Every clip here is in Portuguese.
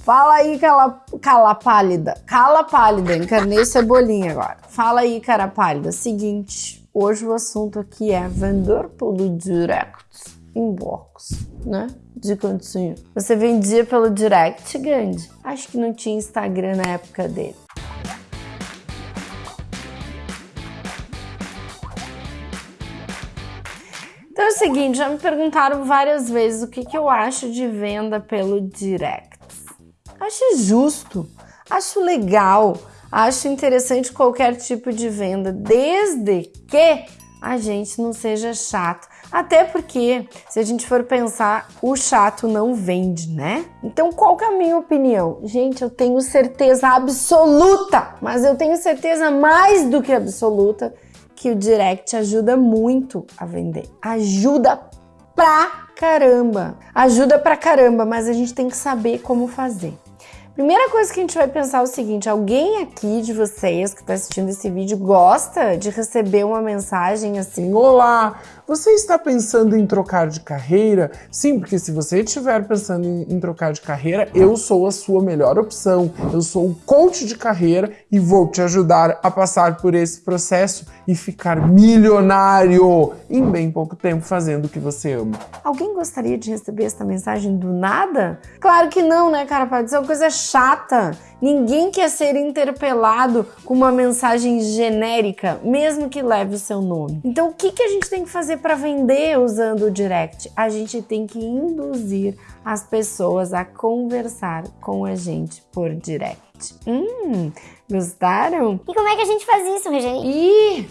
Fala aí, cala, cala pálida. Cala pálida, encarnei cebolinha agora. Fala aí, cara pálida. Seguinte, hoje o assunto aqui é vender pelo direct inbox, né? De cantinho. Você vendia pelo direct, grande? Acho que não tinha Instagram na época dele. Então é o seguinte, já me perguntaram várias vezes o que, que eu acho de venda pelo direct. Acho justo, acho legal, acho interessante qualquer tipo de venda, desde que a gente não seja chato. Até porque, se a gente for pensar, o chato não vende, né? Então, qual que é a minha opinião? Gente, eu tenho certeza absoluta, mas eu tenho certeza mais do que absoluta que o direct ajuda muito a vender. Ajuda pra caramba. Ajuda pra caramba, mas a gente tem que saber como fazer. Primeira coisa que a gente vai pensar é o seguinte: alguém aqui de vocês que está assistindo esse vídeo gosta de receber uma mensagem assim: Olá, você está pensando em trocar de carreira? Sim, porque se você estiver pensando em, em trocar de carreira, eu sou a sua melhor opção. Eu sou o coach de carreira e vou te ajudar a passar por esse processo e ficar milionário em bem pouco tempo fazendo o que você ama. Alguém gostaria de receber essa mensagem do nada? Claro que não, né, cara? Pode ser uma coisa chata. Ninguém quer ser interpelado com uma mensagem genérica, mesmo que leve o seu nome. Então, o que, que a gente tem que fazer para vender usando o direct? A gente tem que induzir as pessoas a conversar com a gente por direct. Hum, gostaram? E como é que a gente faz isso, Regine? Ih,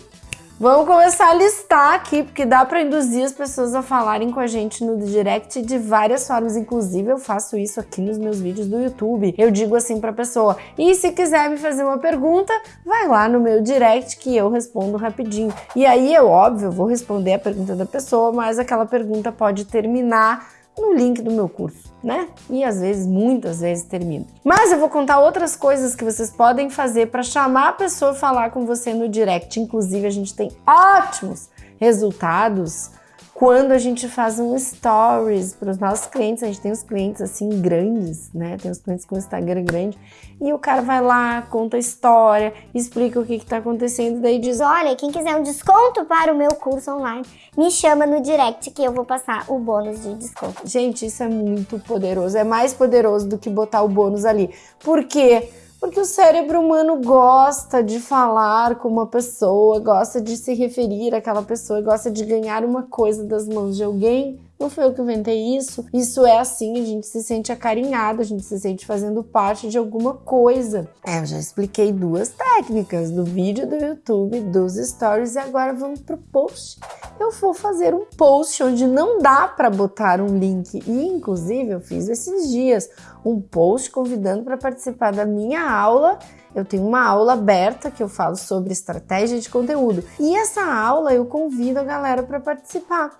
Vamos começar a listar aqui, porque dá para induzir as pessoas a falarem com a gente no direct de várias formas. Inclusive, eu faço isso aqui nos meus vídeos do YouTube. Eu digo assim para a pessoa: e se quiser me fazer uma pergunta, vai lá no meu direct que eu respondo rapidinho. E aí, eu, óbvio, vou responder a pergunta da pessoa, mas aquela pergunta pode terminar no link do meu curso, né? E às vezes, muitas vezes termina. Mas eu vou contar outras coisas que vocês podem fazer para chamar a pessoa falar com você no direct. Inclusive, a gente tem ótimos resultados quando a gente faz um stories para os nossos clientes, a gente tem os clientes assim grandes, né? Tem os clientes com Instagram grande, e o cara vai lá, conta a história, explica o que está acontecendo, daí diz: Olha, quem quiser um desconto para o meu curso online, me chama no direct que eu vou passar o bônus de desconto. Gente, isso é muito poderoso, é mais poderoso do que botar o bônus ali. Por quê? Porque o cérebro humano gosta de falar com uma pessoa, gosta de se referir àquela pessoa, gosta de ganhar uma coisa das mãos de alguém não foi eu que inventei isso. Isso é assim, a gente se sente acarinhado, a gente se sente fazendo parte de alguma coisa. É, eu já expliquei duas técnicas do vídeo do YouTube, dos stories e agora vamos pro post. Eu vou fazer um post onde não dá para botar um link e inclusive eu fiz esses dias um post convidando para participar da minha aula eu tenho uma aula aberta que eu falo sobre estratégia de conteúdo. E essa aula eu convido a galera para participar.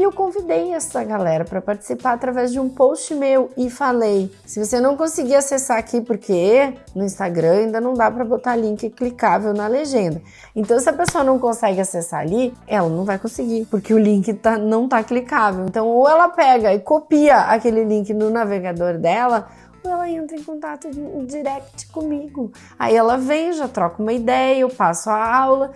E eu convidei essa galera para participar através de um post meu e falei: se você não conseguir acessar aqui, porque no Instagram ainda não dá para botar link clicável na legenda. Então, se a pessoa não consegue acessar ali, ela não vai conseguir, porque o link tá, não tá clicável. Então, ou ela pega e copia aquele link no navegador dela, ou ela entra em contato direct comigo. Aí ela vem, já troca uma ideia, eu passo a aula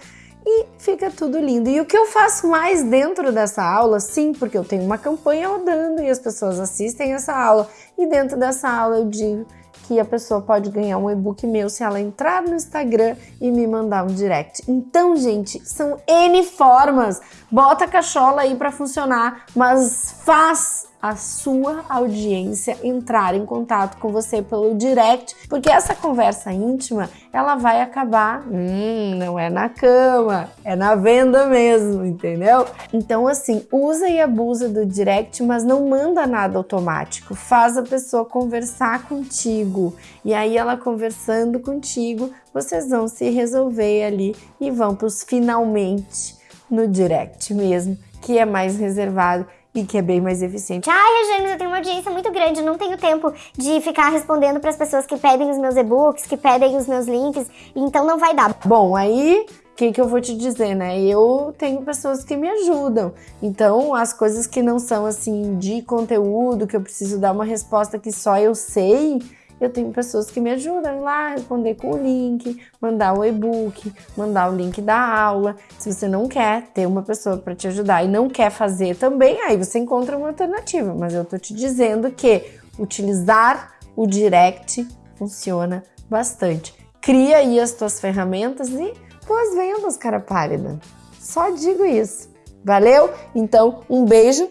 e fica tudo lindo. E o que eu faço mais dentro dessa aula, sim, porque eu tenho uma campanha rodando e as pessoas assistem essa aula, e dentro dessa aula eu digo que a pessoa pode ganhar um e-book meu se ela entrar no Instagram e me mandar um direct. Então, gente, são N formas. Bota a cachola aí para funcionar, mas faz a sua audiência entrar em contato com você pelo direct, porque essa conversa íntima, ela vai acabar, hum, não é na cama, é na venda mesmo, entendeu? Então assim, usa e abusa do direct, mas não manda nada automático. Faz a pessoa conversar contigo. E aí ela conversando contigo, vocês vão se resolver ali e vão para os finalmente no direct mesmo, que é mais reservado e que é bem mais eficiente. Ai, Eugênio, eu tenho uma audiência muito grande, eu não tenho tempo de ficar respondendo para as pessoas que pedem os meus e-books, que pedem os meus links, então não vai dar. Bom, aí o que, que eu vou te dizer, né? Eu tenho pessoas que me ajudam. Então, as coisas que não são assim de conteúdo, que eu preciso dar uma resposta que só eu sei, eu tenho pessoas que me ajudam lá responder com o link, mandar o e-book, mandar o link da aula. Se você não quer ter uma pessoa para te ajudar e não quer fazer também, aí você encontra uma alternativa. Mas eu tô te dizendo que utilizar o direct funciona bastante. Cria aí as tuas ferramentas e boas-vindas, cara pálida. Só digo isso. Valeu? Então, um beijo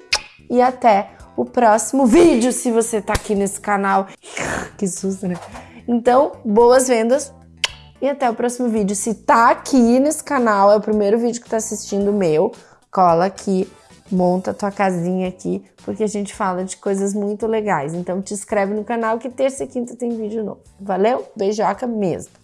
e até o próximo vídeo, se você tá aqui nesse canal. que susto, né? Então, boas vendas e até o próximo vídeo. Se tá aqui nesse canal, é o primeiro vídeo que tá assistindo meu, cola aqui, monta tua casinha aqui, porque a gente fala de coisas muito legais. Então, te inscreve no canal que terça e quinta tem vídeo novo. Valeu? Beijoca mesmo!